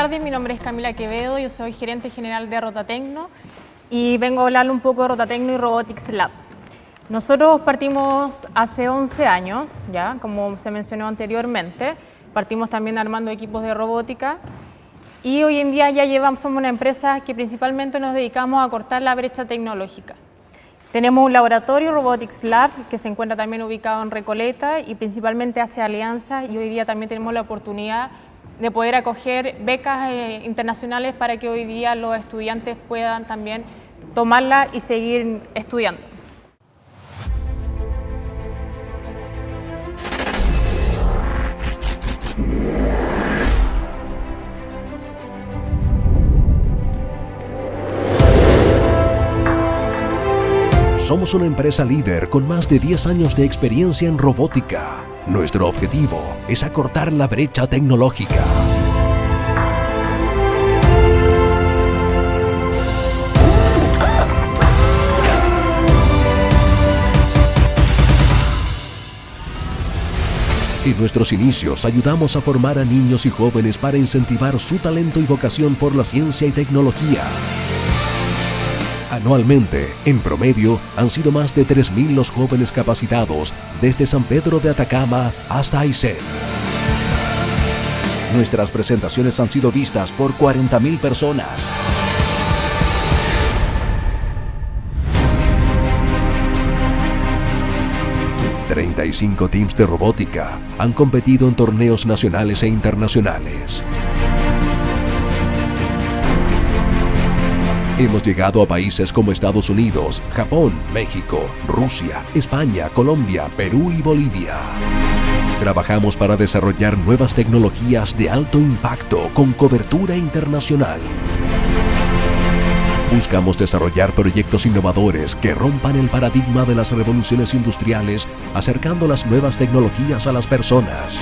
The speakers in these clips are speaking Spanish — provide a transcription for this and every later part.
tardes, mi nombre es Camila Quevedo, yo soy gerente general de Rotatecno y vengo a hablarle un poco de Rotatecno y Robotics Lab. Nosotros partimos hace 11 años, ya como se mencionó anteriormente, partimos también armando equipos de robótica y hoy en día ya llevamos, somos una empresa que principalmente nos dedicamos a cortar la brecha tecnológica. Tenemos un laboratorio, Robotics Lab, que se encuentra también ubicado en Recoleta y principalmente hace alianzas y hoy día también tenemos la oportunidad de poder acoger becas eh, internacionales para que hoy día los estudiantes puedan también tomarla y seguir estudiando. Somos una empresa líder con más de 10 años de experiencia en robótica nuestro objetivo es acortar la brecha tecnológica. En nuestros inicios ayudamos a formar a niños y jóvenes para incentivar su talento y vocación por la ciencia y tecnología. Anualmente, en promedio, han sido más de 3.000 los jóvenes capacitados desde San Pedro de Atacama hasta Aysén. Nuestras presentaciones han sido vistas por 40.000 personas. ...35 teams de robótica han competido en torneos nacionales e internacionales. Hemos llegado a países como Estados Unidos, Japón, México, Rusia, España, Colombia, Perú y Bolivia. Trabajamos para desarrollar nuevas tecnologías de alto impacto con cobertura internacional. Buscamos desarrollar proyectos innovadores que rompan el paradigma de las revoluciones industriales, acercando las nuevas tecnologías a las personas.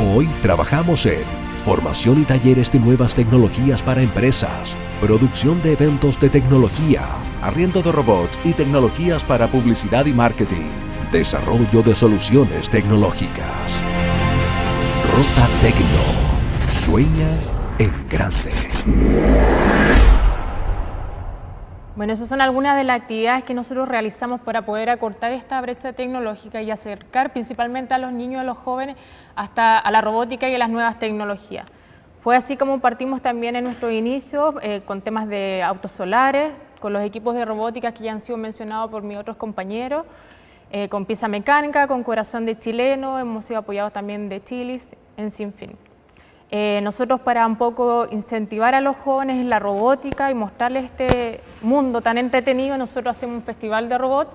Hoy trabajamos en formación y talleres de nuevas tecnologías para empresas, producción de eventos de tecnología, arriendo de robots y tecnologías para publicidad y marketing, desarrollo de soluciones tecnológicas. Rota Tecno. Sueña en grande. Bueno, esas son algunas de las actividades que nosotros realizamos para poder acortar esta brecha tecnológica y acercar principalmente a los niños y a los jóvenes hasta a la robótica y a las nuevas tecnologías. Fue así como partimos también en nuestro inicio eh, con temas de autos solares, con los equipos de robótica que ya han sido mencionados por mis otros compañeros, eh, con pieza mecánica, con corazón de chileno, hemos sido apoyados también de Chilis, en Sinfín. Eh, nosotros para un poco incentivar a los jóvenes en la robótica y mostrarles este mundo tan entretenido, nosotros hacemos un festival de robot,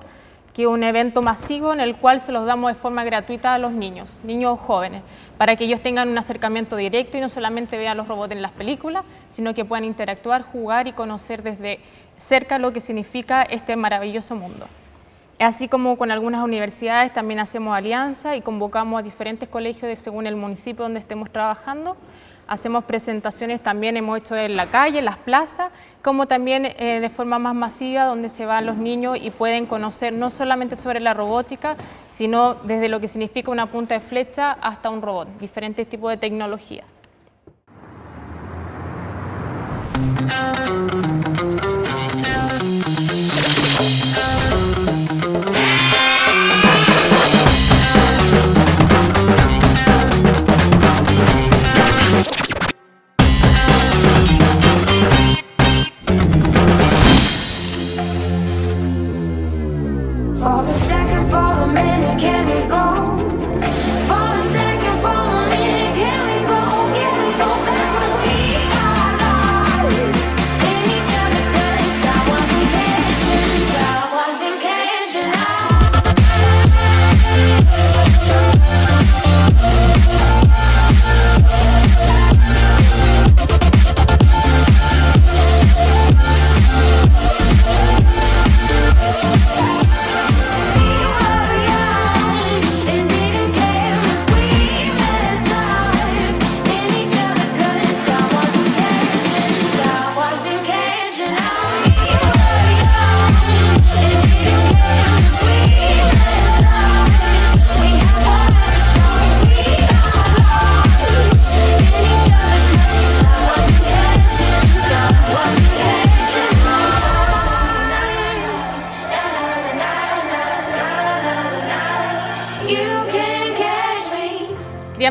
que es un evento masivo en el cual se los damos de forma gratuita a los niños, niños jóvenes para que ellos tengan un acercamiento directo y no solamente vean los robots en las películas, sino que puedan interactuar, jugar y conocer desde cerca lo que significa este maravilloso mundo. Así como con algunas universidades también hacemos alianza y convocamos a diferentes colegios según el municipio donde estemos trabajando Hacemos presentaciones también, hemos hecho en la calle, en las plazas, como también eh, de forma más masiva, donde se van los niños y pueden conocer no solamente sobre la robótica, sino desde lo que significa una punta de flecha hasta un robot, diferentes tipos de tecnologías. For a second, for a minute, can it go?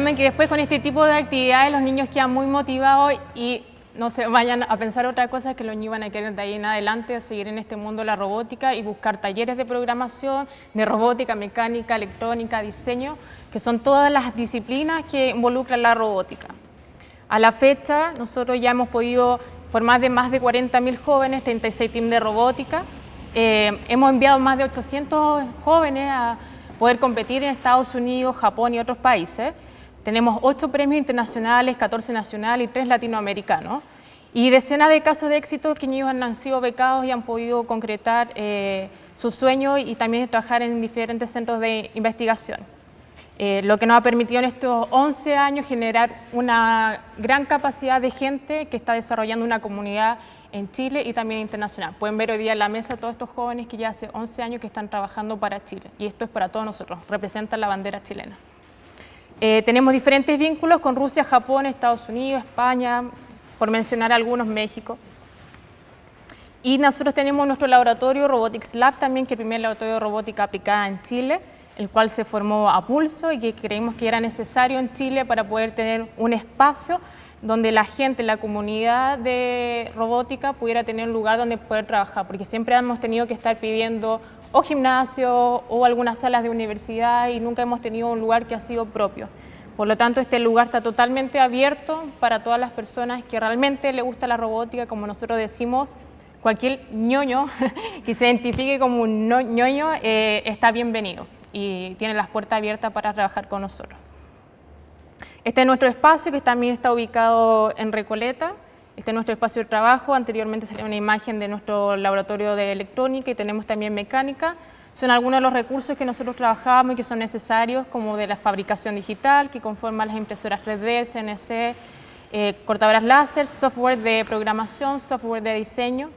Bueno, que después con este tipo de actividades los niños quedan muy motivados y no se vayan a pensar otra cosa que los niños van a querer de ahí en adelante seguir en este mundo de la robótica y buscar talleres de programación, de robótica, mecánica, electrónica, diseño, que son todas las disciplinas que involucran la robótica. A la fecha, nosotros ya hemos podido formar de más de 40.000 jóvenes, 36 teams de robótica. Eh, hemos enviado más de 800 jóvenes a poder competir en Estados Unidos, Japón y otros países. Tenemos 8 premios internacionales, 14 nacionales y 3 latinoamericanos. Y decenas de casos de éxito que niños han sido becados y han podido concretar eh, sus sueños y también trabajar en diferentes centros de investigación. Eh, lo que nos ha permitido en estos 11 años generar una gran capacidad de gente que está desarrollando una comunidad en Chile y también internacional. Pueden ver hoy día en la mesa todos estos jóvenes que ya hace 11 años que están trabajando para Chile y esto es para todos nosotros, representan la bandera chilena. Eh, tenemos diferentes vínculos con Rusia, Japón, Estados Unidos, España, por mencionar algunos, México. Y nosotros tenemos nuestro laboratorio Robotics Lab también, que es el primer laboratorio de robótica aplicada en Chile, el cual se formó a pulso y que creímos que era necesario en Chile para poder tener un espacio donde la gente, la comunidad de robótica pudiera tener un lugar donde poder trabajar, porque siempre hemos tenido que estar pidiendo o gimnasio o algunas salas de universidad y nunca hemos tenido un lugar que ha sido propio. Por lo tanto, este lugar está totalmente abierto para todas las personas que realmente le gusta la robótica, como nosotros decimos, cualquier ñoño que se identifique como un ñoño eh, está bienvenido y tiene las puertas abiertas para trabajar con nosotros. Este es nuestro espacio que también está ubicado en Recoleta. Este es nuestro espacio de trabajo. Anteriormente sería una imagen de nuestro laboratorio de electrónica y tenemos también mecánica. Son algunos de los recursos que nosotros trabajamos y que son necesarios, como de la fabricación digital, que conforma las impresoras 3D, CNC, eh, cortadoras láser, software de programación, software de diseño.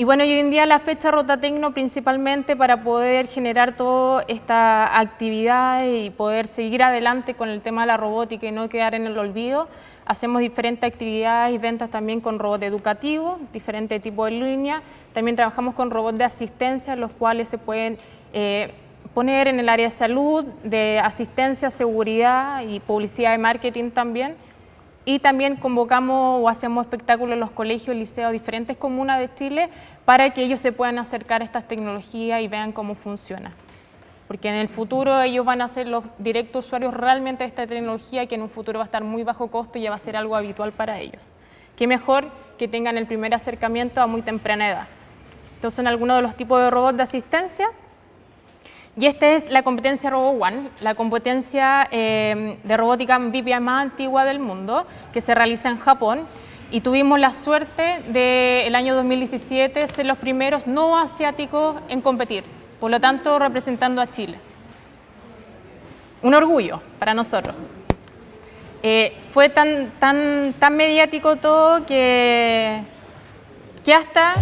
Y bueno, hoy en día la fecha Rotatecno principalmente para poder generar toda esta actividad y poder seguir adelante con el tema de la robótica y no quedar en el olvido, hacemos diferentes actividades y ventas también con robots educativos, diferentes tipos de línea. También trabajamos con robots de asistencia, los cuales se pueden eh, poner en el área de salud, de asistencia, seguridad y publicidad y marketing también y también convocamos o hacemos espectáculos en los colegios, liceos, diferentes comunas de Chile para que ellos se puedan acercar a estas tecnologías y vean cómo funciona. Porque en el futuro ellos van a ser los directos usuarios realmente de esta tecnología que en un futuro va a estar muy bajo costo y ya va a ser algo habitual para ellos. Qué mejor que tengan el primer acercamiento a muy temprana edad. Estos son algunos de los tipos de robots de asistencia y esta es la competencia Robo One, la competencia eh, de robótica más antigua del mundo, que se realiza en Japón. Y tuvimos la suerte del el año 2017 ser los primeros no asiáticos en competir, por lo tanto representando a Chile. Un orgullo para nosotros. Eh, fue tan, tan, tan mediático todo que, que hasta...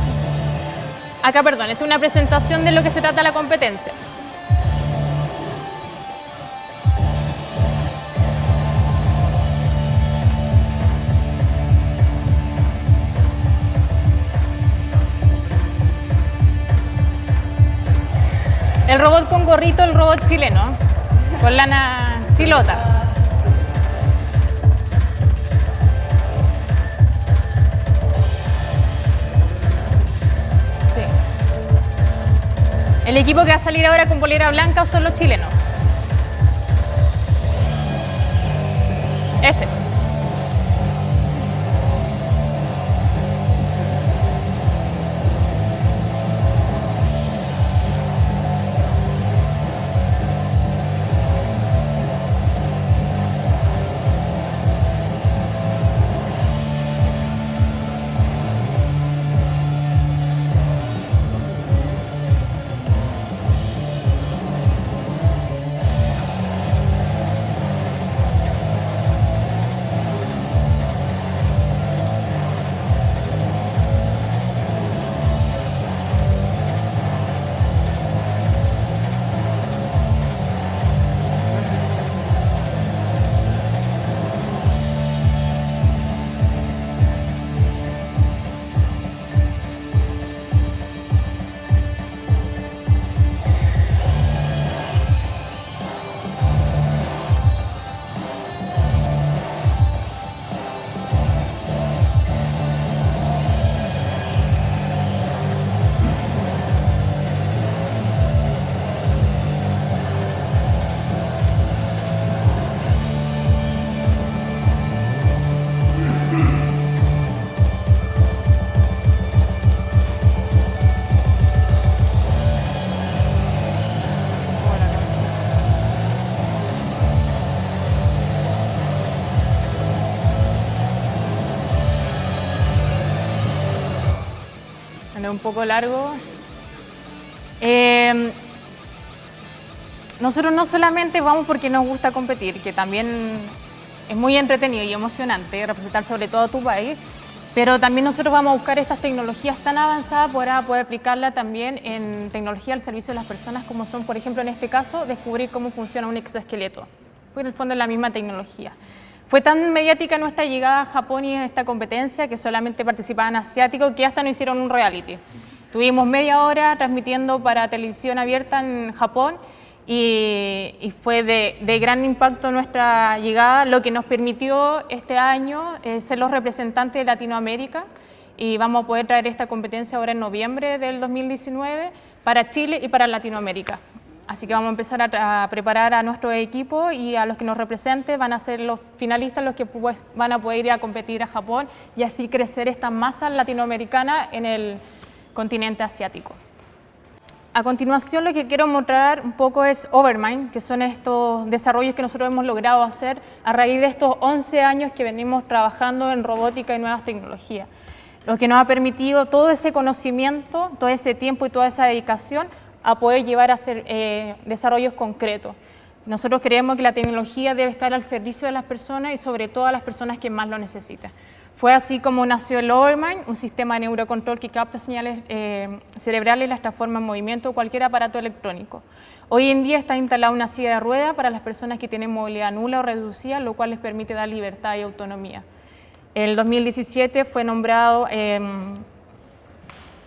Acá, perdón, esta es una presentación de lo que se trata la competencia. El robot con gorrito, el robot chileno, con lana pilota. El equipo que va a salir ahora con polera blanca son los chilenos. Este. Un poco largo. Eh, nosotros no solamente vamos porque nos gusta competir, que también es muy entretenido y emocionante representar sobre todo a tu país, pero también nosotros vamos a buscar estas tecnologías tan avanzadas para poder aplicarla también en tecnología al servicio de las personas, como son, por ejemplo, en este caso, descubrir cómo funciona un exoesqueleto, porque en el fondo es la misma tecnología. Fue tan mediática nuestra llegada a Japón y en esta competencia que solamente participaban asiáticos que hasta no hicieron un reality. Tuvimos media hora transmitiendo para televisión abierta en Japón y, fue de, gran impacto nuestra llegada, lo que nos permitió este año eh, ser los representantes de Latinoamérica y vamos a poder traer esta competencia ahora en noviembre del 2019 para Chile y para Latinoamérica. Así que vamos a empezar a, preparar a nuestro equipo y a los que nos representen van a ser los finalistas los que pues, van a poder ir a competir a Japón y así crecer esta masa latinoamericana en el continente asiático. A continuación lo que quiero mostrar un poco es Overmind, que son estos desarrollos que nosotros hemos logrado hacer a raíz de estos 11 años que venimos trabajando en robótica y nuevas tecnologías. Lo que nos ha permitido todo ese conocimiento, todo ese tiempo y toda esa dedicación a poder llevar a hacer eh, desarrollos concretos. Nosotros creemos que la tecnología debe estar al servicio de las personas y sobre todo a las personas que más lo necesitan. Fue así como nació el Overmind, un sistema de neurocontrol que capta señales eh, cerebrales y las transforma en movimiento o cualquier aparato electrónico. Hoy en día está instalada una silla de rueda para las personas que tienen movilidad nula o reducida, lo cual les permite dar libertad y autonomía. En el 2017 fue nombrado, em,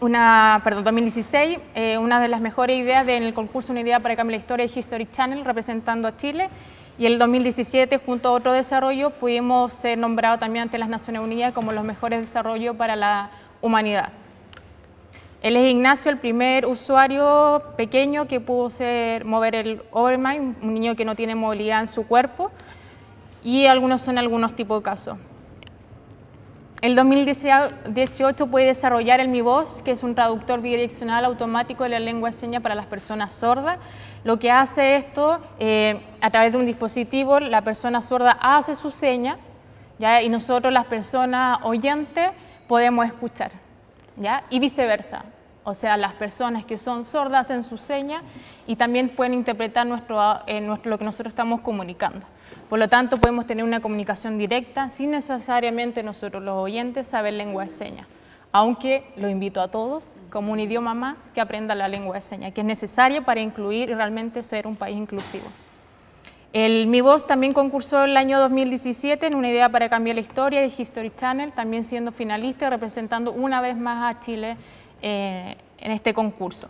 una, perdón, 2016, eh, una de las mejores ideas en el concurso Una idea para cambiar la historia de History Channel representando a Chile y el 2017, junto a otro desarrollo, pudimos ser nombrados también ante las Naciones Unidas como los mejores desarrollos para la humanidad. Él es Ignacio, el primer usuario pequeño que pudo ser, mover el Overmind, un niño que no tiene movilidad en su cuerpo, y algunos son algunos tipos de casos. El 2018 puede desarrollar el Mi Voz, que es un traductor bidireccional automático de la lengua de señas para las personas sordas, lo que hace esto, eh, a través de un dispositivo, la persona sorda hace su seña y nosotros las personas oyentes podemos escuchar ¿ya? y viceversa. O sea, las personas que son sordas hacen su seña y también pueden interpretar eh, nuestro, lo que nosotros estamos comunicando. Por lo tanto, podemos tener una comunicación directa sin necesariamente nosotros los oyentes saber lengua de señas aunque lo invito a todos como un idioma más que aprenda la lengua de señas, que es necesario para incluir y realmente ser un país inclusivo. El Mi Voz también concursó el año 2017 en una idea para cambiar la historia de History Channel, también siendo finalista y representando una vez más a Chile eh, en este concurso.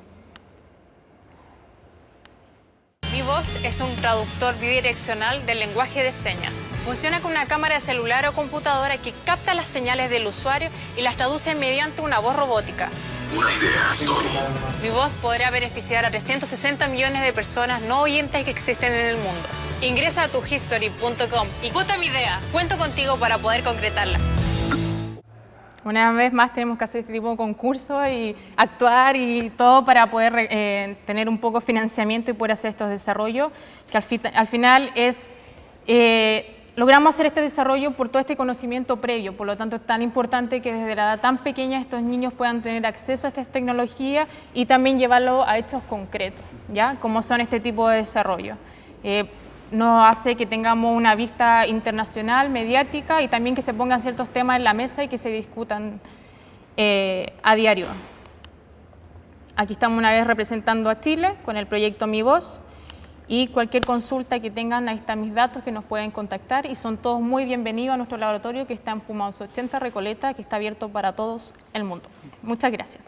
Mi Voz es un traductor bidireccional del lenguaje de señas. Funciona con una cámara de celular o computadora que capta las señales del usuario y las traduce mediante una voz robótica. Una idea, Story. Mi voz podrá beneficiar a 360 millones de personas no oyentes que existen en el mundo. Ingresa a tuhistory.com y vota mi idea. Cuento contigo para poder concretarla. Una vez más tenemos que hacer este tipo de concursos y actuar y todo para poder eh, tener un poco financiamiento y poder hacer estos desarrollos, que al, final es, eh, logramos hacer este desarrollo por todo este conocimiento previo, por lo tanto es tan importante que desde la edad tan pequeña estos niños puedan tener acceso a estas tecnologías y también llevarlo a hechos concretos, ¿ya? Como son este tipo de desarrollo. Eh, nos hace que tengamos una vista internacional, mediática y también que se pongan ciertos temas en la mesa y que se discutan eh, a diario. Aquí estamos una vez representando a Chile con el proyecto Mi Voz y cualquier consulta que tengan, ahí están mis datos que nos pueden contactar y son todos muy bienvenidos a nuestro laboratorio que está en Pumaos 80 Recoleta, que está abierto para todos el mundo. Muchas gracias.